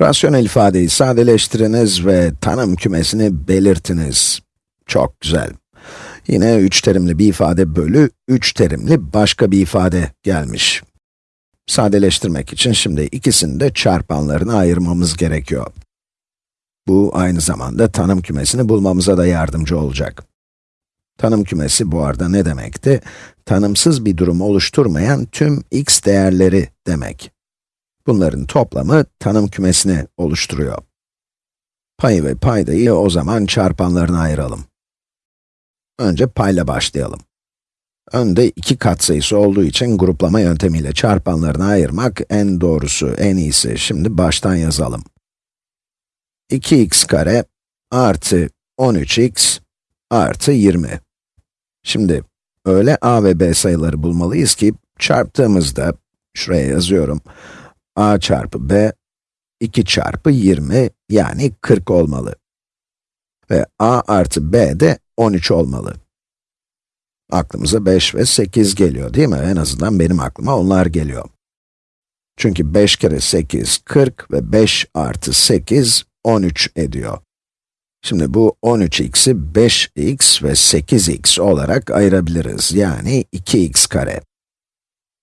Rasyonel ifadeyi sadeleştiriniz ve tanım kümesini belirtiniz. Çok güzel. Yine 3 terimli bir ifade bölü 3 terimli başka bir ifade gelmiş. Sadeleştirmek için şimdi ikisini de çarpanlarına ayırmamız gerekiyor. Bu aynı zamanda tanım kümesini bulmamıza da yardımcı olacak. Tanım kümesi bu arada ne demekti? Tanımsız bir durum oluşturmayan tüm x değerleri demek. Bunların toplamı tanım kümesini oluşturuyor. Payı ve paydayı o zaman çarpanlarına ayıralım. Önce payla başlayalım. Önde iki katsayısı olduğu için gruplama yöntemiyle çarpanlarına ayırmak en doğrusu, en iyisi. Şimdi baştan yazalım. 2x kare artı 13x artı 20. Şimdi öyle a ve b sayıları bulmalıyız ki çarptığımızda, şuraya yazıyorum, a çarpı b, 2 çarpı 20 yani 40 olmalı. Ve a artı b de 13 olmalı. Aklımıza 5 ve 8 geliyor değil mi? En azından benim aklıma onlar geliyor. Çünkü 5 kere 8, 40 ve 5 artı 8, 13 ediyor. Şimdi bu 13x'i 5x ve 8x olarak ayırabiliriz. Yani 2x kare.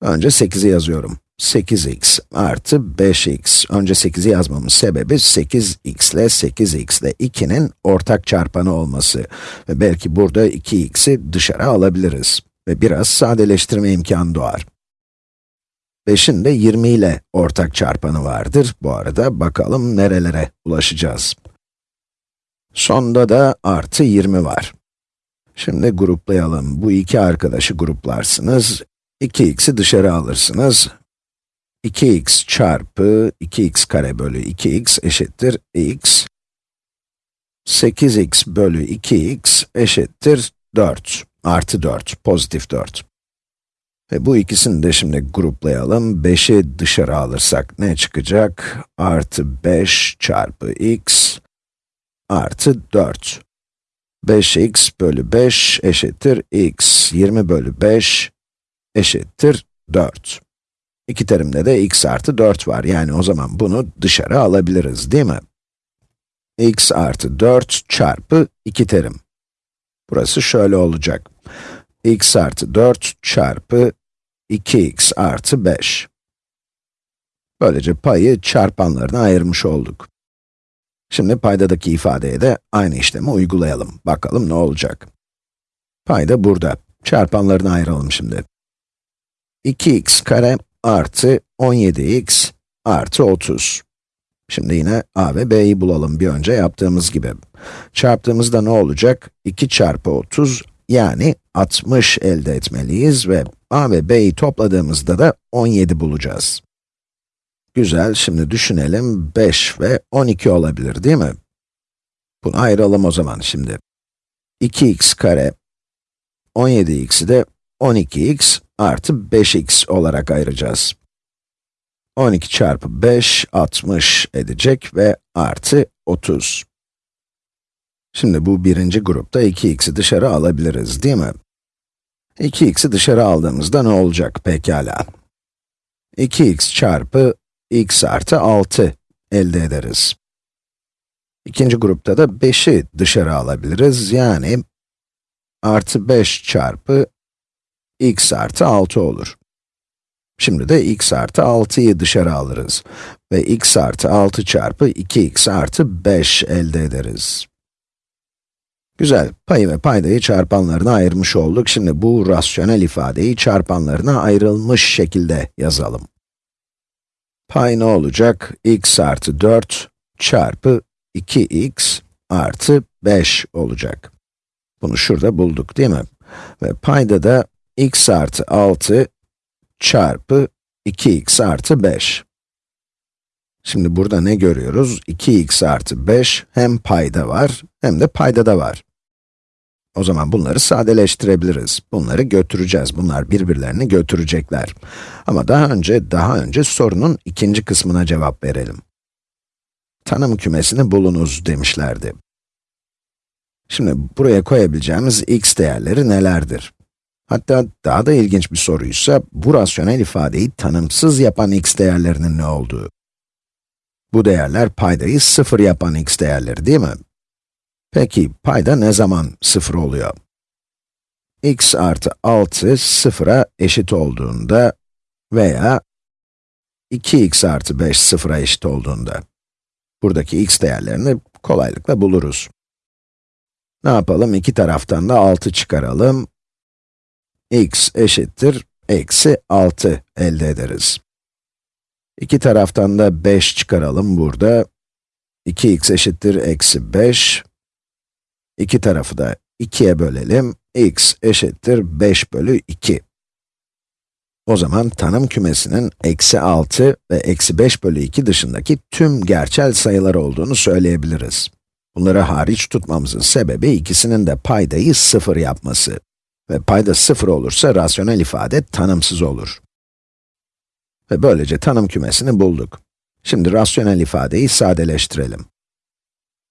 Önce 8'i yazıyorum. 8x artı 5x. Önce 8'i yazmamın sebebi 8x ile 8x ile 2'nin ortak çarpanı olması. Ve belki burada 2x'i dışarı alabiliriz. Ve biraz sadeleştirme imkanı doğar. 5'in de 20 ile ortak çarpanı vardır. Bu arada bakalım nerelere ulaşacağız. Sonda da artı 20 var. Şimdi gruplayalım. Bu iki arkadaşı gruplarsınız. 2x'i dışarı alırsınız. 2x çarpı 2x kare bölü 2x eşittir x. 8x bölü 2x eşittir 4. Artı 4, pozitif 4. Ve bu ikisini de şimdi gruplayalım. 5'i dışarı alırsak ne çıkacak? Artı 5 çarpı x artı 4. 5x bölü 5 eşittir x. 20 bölü 5 eşittir 4. İki terimde de x artı 4 var. Yani o zaman bunu dışarı alabiliriz, değil mi? x artı 4 çarpı 2 terim. Burası şöyle olacak. x artı 4 çarpı 2x artı 5. Böylece payı çarpanlarına ayırmış olduk. Şimdi paydadaki ifadeye de aynı işlemi uygulayalım. Bakalım ne olacak. Payda burada. Çarpanlarını ayıralım şimdi. 2x kare artı 17x artı 30. Şimdi yine a ve b'yi bulalım bir önce yaptığımız gibi. Çarptığımızda ne olacak? 2 çarpı 30 yani 60 elde etmeliyiz ve a ve b'yi topladığımızda da 17 bulacağız. Güzel, şimdi düşünelim, 5 ve 12 olabilir değil mi? Bunu ayıralım o zaman şimdi. 2x kare, 17x'i de 12x artı 5x olarak ayıracağız. 12 çarpı 5, 60 edecek ve artı 30. Şimdi bu birinci grupta 2x'i dışarı alabiliriz, değil mi? 2x'i dışarı aldığımızda ne olacak pekala? 2x çarpı x artı 6 elde ederiz. İkinci grupta da 5'i dışarı alabiliriz, yani artı 5 çarpı x artı 6 olur. Şimdi de x artı 6'yı dışarı alırız ve x artı 6 çarpı 2x artı 5 elde ederiz. Güzel, payı ve paydayı çarpanlarına ayırmış olduk. Şimdi bu rasyonel ifadeyi çarpanlarına ayrılmış şekilde yazalım. Pay ne olacak? x artı 4 çarpı 2x artı 5 olacak. Bunu şurada bulduk değil mi? Ve payda da x artı 6 çarpı 2x artı 5. Şimdi burada ne görüyoruz? 2x artı 5 hem payda var, hem de payda da var. O zaman bunları sadeleştirebiliriz. Bunları götüreceğiz. Bunlar birbirlerini götürecekler. Ama daha önce, daha önce sorunun ikinci kısmına cevap verelim. Tanım kümesini bulunuz demişlerdi. Şimdi buraya koyabileceğimiz x değerleri nelerdir? Hatta daha da ilginç bir soruysa, bu rasyonel ifadeyi tanımsız yapan x değerlerinin ne olduğu. Bu değerler paydayı 0 yapan x değerleri değil mi? Peki, payda ne zaman 0 oluyor? x artı 6 0'a eşit olduğunda veya 2x artı 5 0'a eşit olduğunda. Buradaki x değerlerini kolaylıkla buluruz. Ne yapalım? İki taraftan da 6 çıkaralım. X eşittir, eksi 6 elde ederiz. İki taraftan da 5 çıkaralım burada. 2x eşittir, eksi 5. İki tarafı da 2'ye bölelim. x eşittir 5 bölü 2. O zaman tanım kümesinin eksi 6 ve eksi 5 bölü 2 dışındaki tüm gerçel sayılar olduğunu söyleyebiliriz. Bunları hariç tutmamızın sebebi ikisinin de paydayı 0 yapması. Ve payda 0 olursa rasyonel ifade tanımsız olur. Ve böylece tanım kümesini bulduk. Şimdi rasyonel ifadeyi sadeleştirelim.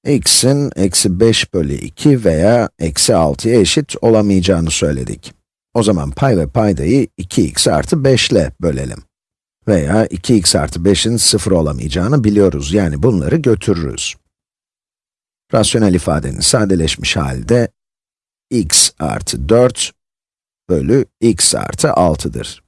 x'in eksi 5 bölü 2 veya eksi 6'ya eşit olamayacağını söyledik. O zaman pay ve paydayı 2x artı 5 ile bölelim. Veya 2x artı 5'in 0 olamayacağını biliyoruz, yani bunları götürürüz. Rasyonel ifadenin sadeleşmiş halde x artı 4 bölü x artı 6'dır.